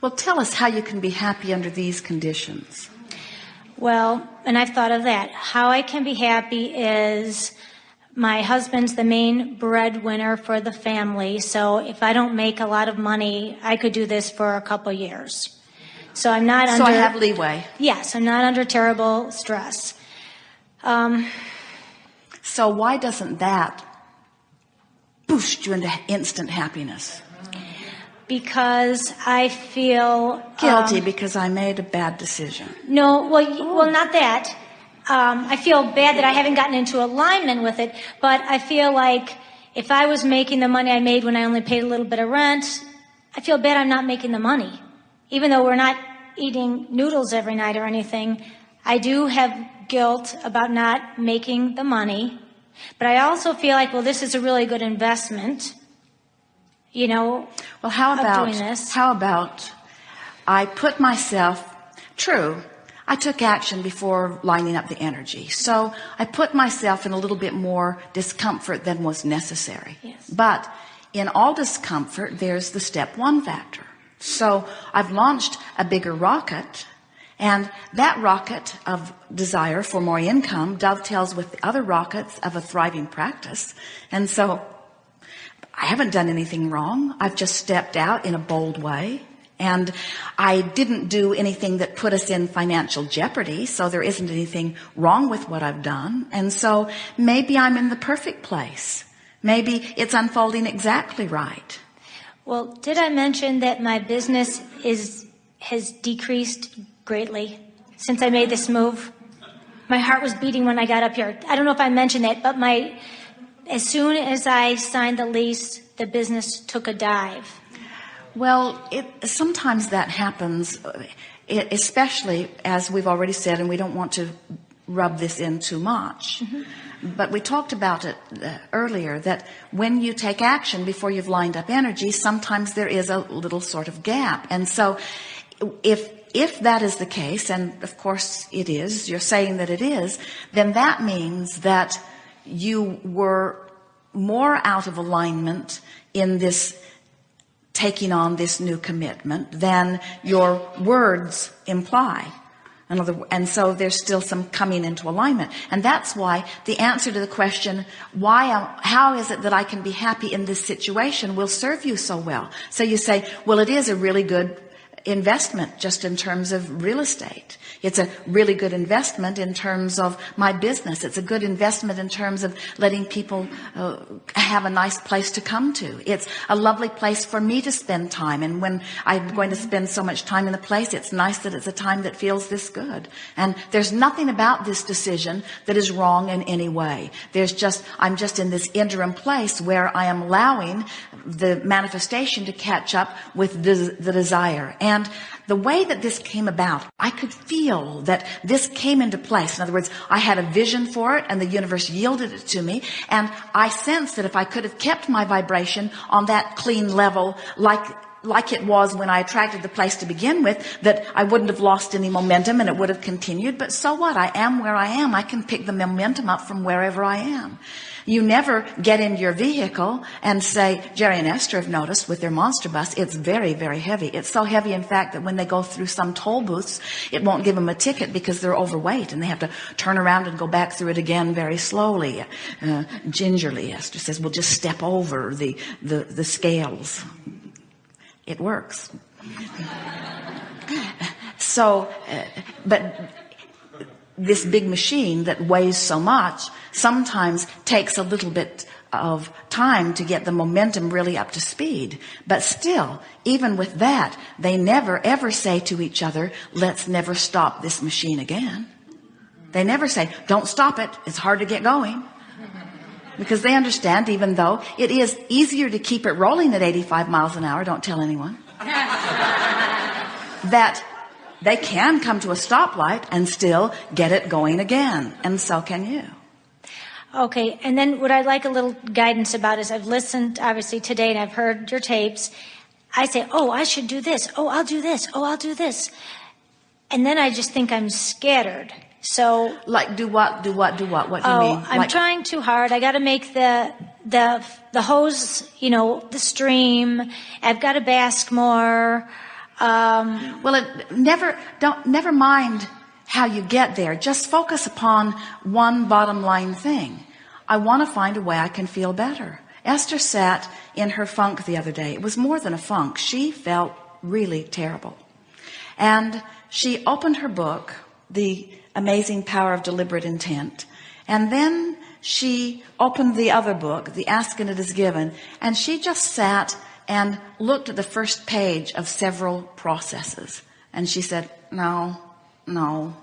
Well, tell us how you can be happy under these conditions. Well, and I've thought of that. How I can be happy is my husband's the main breadwinner for the family. So if I don't make a lot of money, I could do this for a couple years. So I'm not so under. So I have leeway. Yes, I'm not under terrible stress. Um, so why doesn't that boost you into instant happiness? Because I feel guilty um, because I made a bad decision. No, well, oh. well, not that. Um, I feel bad that I haven't gotten into alignment with it, but I feel like if I was making the money I made when I only paid a little bit of rent, I feel bad I'm not making the money. Even though we're not eating noodles every night or anything, I do have guilt about not making the money. But I also feel like, well, this is a really good investment. You know, well, how about, doing this. how about I put myself, true, I took action before lining up the energy. So I put myself in a little bit more discomfort than was necessary. Yes. But in all discomfort, there's the step one factor. So I've launched a bigger rocket and that rocket of desire for more income dovetails with the other rockets of a thriving practice. And so I haven't done anything wrong. I've just stepped out in a bold way. And I didn't do anything that put us in financial jeopardy. So there isn't anything wrong with what I've done. And so maybe I'm in the perfect place. Maybe it's unfolding exactly right. Well, did I mention that my business is, has decreased greatly since I made this move. My heart was beating when I got up here. I don't know if I mentioned that, but my, as soon as I signed the lease, the business took a dive. Well, it, sometimes that happens, especially as we've already said, and we don't want to rub this in too much. Mm-hmm. But we talked about it uh, earlier that when you take action before you've lined up energy, sometimes there is a little sort of gap. And so if if that is the case, and of course it is, you're saying that it is, then that means that you were more out of alignment in this taking on this new commitment than your words imply. Another, and so there's still some coming into alignment. And that's why the answer to the question, why, uh, how is it that I can be happy in this situation will serve you so well. So you say, well, it is a really good investment just in terms of real estate. It's a really good investment in terms of my business. It's a good investment in terms of letting people uh, have a nice place to come to. It's a lovely place for me to spend time. And when I'm going to spend so much time in the place, it's nice that it's a time that feels this good. And there's nothing about this decision that is wrong in any way. There's just, I'm just in this interim place where I am allowing the manifestation to catch up with the, the desire. And the way that this came about, I could feel that this came into place. In other words, I had a vision for it and the universe yielded it to me. And I sensed that if I could have kept my vibration on that clean level, like like it was when I attracted the place to begin with, that I wouldn't have lost any momentum and it would have continued. But so what? I am where I am. I can pick the momentum up from wherever I am. You never get in your vehicle and say, Jerry and Esther have noticed with their monster bus, it's very, very heavy. It's so heavy, in fact, that when they go through some toll booths, it won't give them a ticket because they're overweight and they have to turn around and go back through it again very slowly. Uh, gingerly, Esther says, we'll just step over the, the, the scales. It works. so, uh, but this big machine that weighs so much sometimes takes a little bit of time to get the momentum really up to speed. But still, even with that, they never ever say to each other, let's never stop this machine again. They never say, don't stop it. It's hard to get going. Because they understand, even though it is easier to keep it rolling at 85 miles an hour, don't tell anyone, that they can come to a stoplight and still get it going again. And so can you. Okay. And then what I'd like a little guidance about is I've listened obviously today and I've heard your tapes. I say, Oh, I should do this. Oh, I'll do this. Oh, I'll do this. And then I just think I'm scattered. So like do what, do what, do what? What do you oh, mean? I'm like, trying too hard. I got to make the, the, the hose, you know, the stream. I've got to bask more. Um, Well, it never, don't, never mind how you get there. Just focus upon one bottom line thing. I want to find a way I can feel better. Esther sat in her funk the other day. It was more than a funk. She felt really terrible. And she opened her book, The Amazing Power of Deliberate Intent. And then she opened the other book, The Ask and It Is Given. And she just sat and looked at the first page of several processes. And she said, no, no,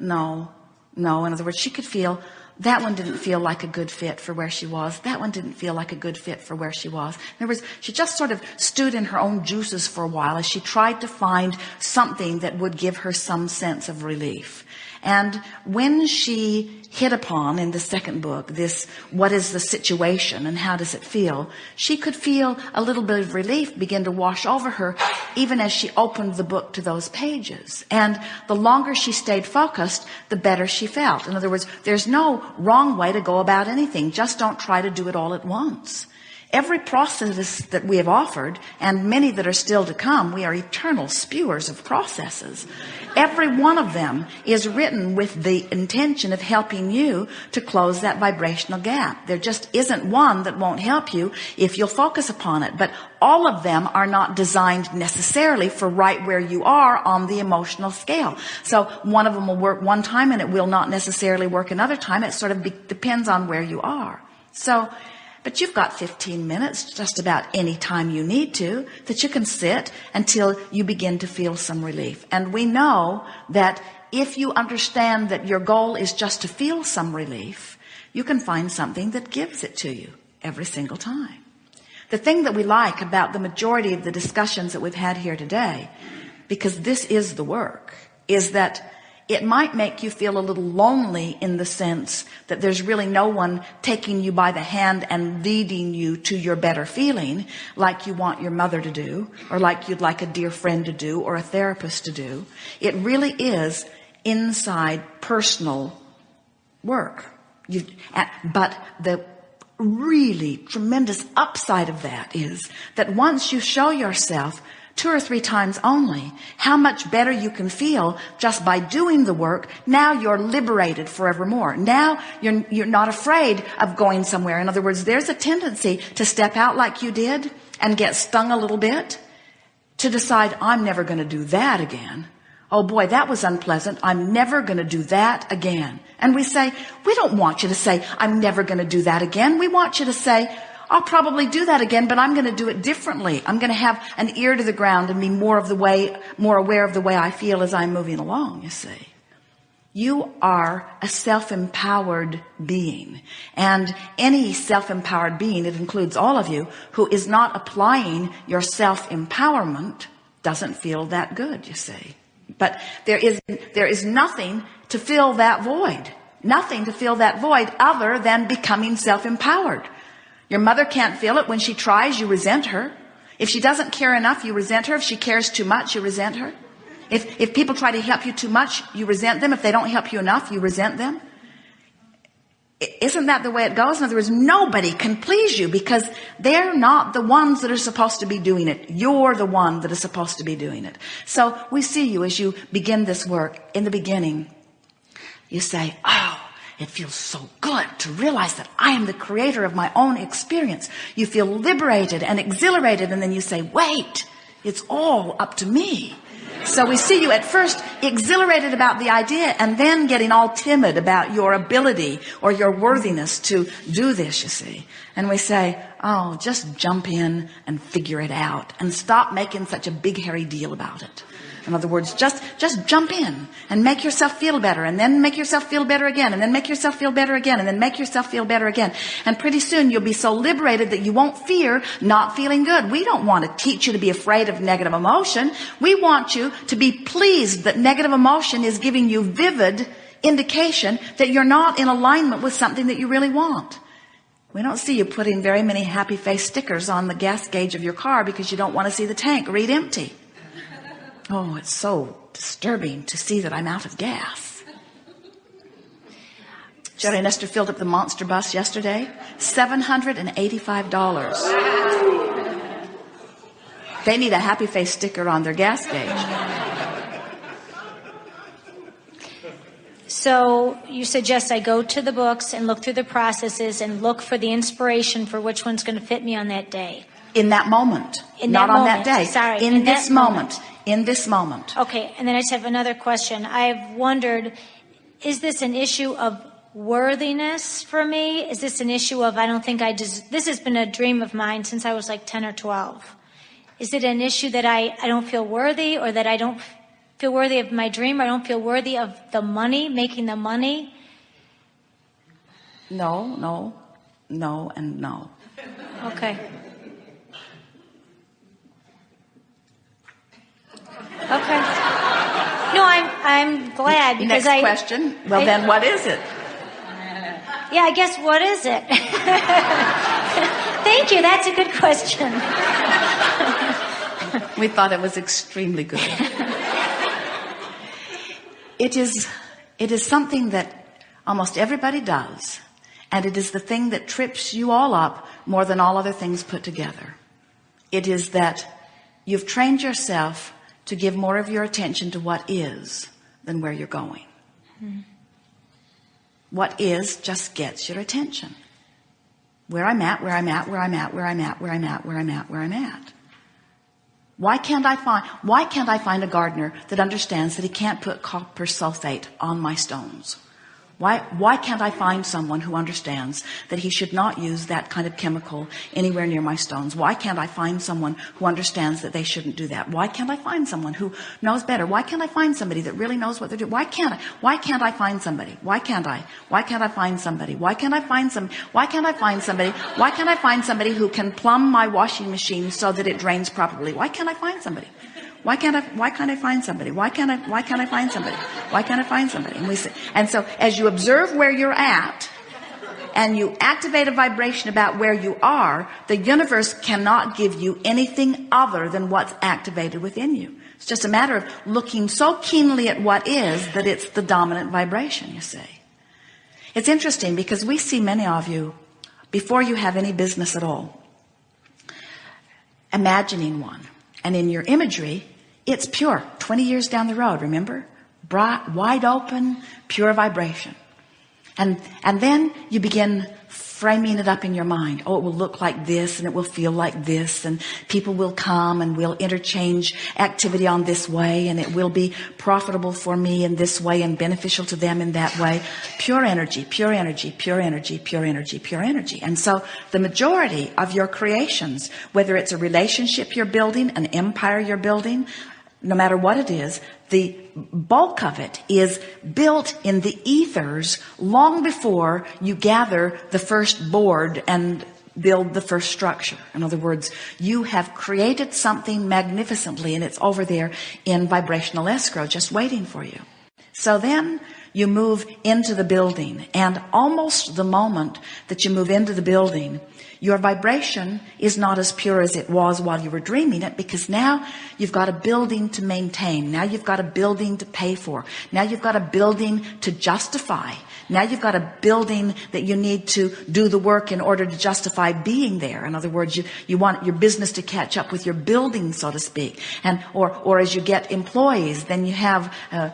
no, no. In other words, she could feel that one didn't feel like a good fit for where she was. That one didn't feel like a good fit for where she was. In other words, she just sort of stood in her own juices for a while as she tried to find something that would give her some sense of relief. And when she hit upon in the second book this, what is the situation and how does it feel? She could feel a little bit of relief begin to wash over her even as she opened the book to those pages. And the longer she stayed focused, the better she felt. In other words, there's no wrong way to go about anything. Just don't try to do it all at once. Every process that we have offered and many that are still to come, we are eternal spewers of processes. Every one of them is written with the intention of helping you to close that vibrational gap. There just isn't one that won't help you if you'll focus upon it. But all of them are not designed necessarily for right where you are on the emotional scale. So one of them will work one time and it will not necessarily work another time. It sort of depends on where you are. So but you've got 15 minutes, just about any time you need to, that you can sit until you begin to feel some relief. And we know that if you understand that your goal is just to feel some relief, you can find something that gives it to you every single time. The thing that we like about the majority of the discussions that we've had here today, because this is the work, is that it might make you feel a little lonely in the sense that there's really no one taking you by the hand and leading you to your better feeling like you want your mother to do or like you'd like a dear friend to do or a therapist to do. It really is inside personal work. You, but the really tremendous upside of that is that once you show yourself two or three times only, how much better you can feel just by doing the work. Now you're liberated forevermore. Now you're, you're not afraid of going somewhere. In other words, there's a tendency to step out like you did and get stung a little bit to decide I'm never going to do that again. Oh boy, that was unpleasant. I'm never going to do that again. And we say, we don't want you to say, I'm never going to do that again. We want you to say, I'll probably do that again, but I'm going to do it differently. I'm going to have an ear to the ground and be more of the way, more aware of the way I feel as I'm moving along, you see. You are a self-empowered being and any self-empowered being, it includes all of you who is not applying your self-empowerment doesn't feel that good, you see. But there is, there is nothing to fill that void, nothing to fill that void other than becoming self-empowered. Your mother can't feel it. When she tries, you resent her. If she doesn't care enough, you resent her. If she cares too much, you resent her. If, if people try to help you too much, you resent them. If they don't help you enough, you resent them. Isn't that the way it goes? In other words, nobody can please you because they're not the ones that are supposed to be doing it. You're the one that is supposed to be doing it. So we see you as you begin this work in the beginning. You say, Oh, it feels so good to realize that I am the creator of my own experience. You feel liberated and exhilarated and then you say, wait, it's all up to me. So we see you at first exhilarated about the idea and then getting all timid about your ability or your worthiness to do this, you see. And we say, oh, just jump in and figure it out and stop making such a big hairy deal about it. In other words, just, just jump in and make yourself feel better and then make yourself feel better again and then make yourself feel better again and then make yourself feel better again. And pretty soon you'll be so liberated that you won't fear not feeling good. We don't want to teach you to be afraid of negative emotion. We want you to be pleased that negative emotion is giving you vivid indication that you're not in alignment with something that you really want. We don't see you putting very many happy face stickers on the gas gauge of your car because you don't want to see the tank read empty. Oh, it's so disturbing to see that I'm out of gas. Jerry and Esther filled up the monster bus yesterday. $785. They need a happy face sticker on their gas gauge. So you suggest I go to the books and look through the processes and look for the inspiration for which one's going to fit me on that day. In that moment. In not that on moment. that day. Sorry, In, in this moment. moment. In this moment. Okay, and then I just have another question. I've wondered, is this an issue of worthiness for me? Is this an issue of I don't think I des- this has been a dream of mine since I was like 10 or 12. Is it an issue that I, I don't feel worthy or that I don't feel worthy of my dream or I don't feel worthy of the money, making the money? No, no, no, and no. Okay. Okay. No, I'm I'm glad because Next I question. Well, I- then what is it? Yeah, I guess what is it? Thank you. That's a good question. We thought it was extremely good. it is, it is something that almost everybody does. And it is the thing that trips you all up more than all other things put together. It is that you've trained yourself to give more of your attention to what is than where you're going. Hmm. What is just gets your attention. Where I'm at, where I'm at, where I'm at, where I'm at, where I'm at, where I'm at, where I'm at. Why can't I find, why can't I find a gardener that understands that he can't put copper sulfate on my stones? Why, why can't I find someone who understands that he should not use that kind of chemical anywhere near my stones? Why can't I find someone who understands that they shouldn't do that? Why can't I find someone who knows better? Why can't I find somebody that really knows what they're doing? Why can't I? Why can't I find somebody? Why can't I? Why can't I find somebody? Why can't I find some? Why can't I find somebody? Why can't I find somebody who can plumb my washing machine so that it drains properly? Why can't I find somebody? Why can't I, why can't I find somebody? Why can't I, why can't I find somebody? Why can't I find somebody? And we say, and so as you observe where you're at and you activate a vibration about where you are, the universe cannot give you anything other than what's activated within you. It's just a matter of looking so keenly at what is that it's the dominant vibration, you see. It's interesting because we see many of you before you have any business at all imagining one. And in your imagery, it's pure. 20 years down the road, remember? Bright, wide open, pure vibration. And, and then you begin framing it up in your mind. Oh, it will look like this and it will feel like this and people will come and we'll interchange activity on this way and it will be profitable for me in this way and beneficial to them in that way. Pure energy, pure energy, pure energy, pure energy, pure energy. And so the majority of your creations, whether it's a relationship you're building, an empire you're building, no matter what it is, the bulk of it is built in the ethers long before you gather the first board and build the first structure. In other words, you have created something magnificently and it's over there in vibrational escrow just waiting for you. So then you move into the building and almost the moment that you move into the building, your vibration is not as pure as it was while you were dreaming it because now you've got a building to maintain. Now you've got a building to pay for. Now you've got a building to justify. Now you've got a building that you need to do the work in order to justify being there. In other words, you, you want your business to catch up with your building, so to speak. And, or, or as you get employees, then you have, uh,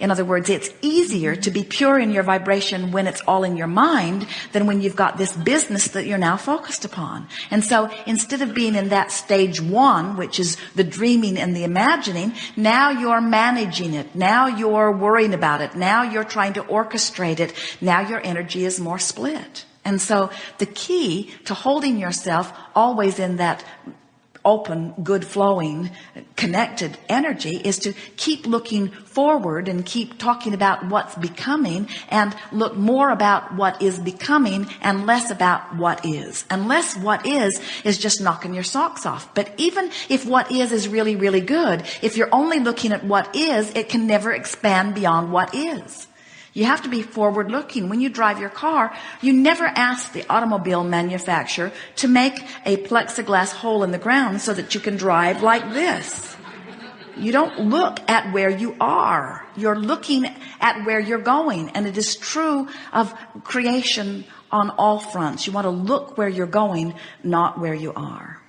in other words, it's easier to be pure in your vibration when it's all in your mind than when you've got this business that you're now focused upon. And so instead of being in that stage one, which is the dreaming and the imagining, now you're managing it. Now you're worrying about it. Now you're trying to orchestrate it. Now your energy is more split. And so the key to holding yourself always in that open, good flowing, connected energy is to keep looking forward and keep talking about what's becoming and look more about what is becoming and less about what is. Unless what is is just knocking your socks off. But even if what is is really, really good, if you're only looking at what is, it can never expand beyond what is. You have to be forward looking. When you drive your car, you never ask the automobile manufacturer to make a plexiglass hole in the ground so that you can drive like this. You don't look at where you are. You're looking at where you're going. And it is true of creation on all fronts. You want to look where you're going, not where you are.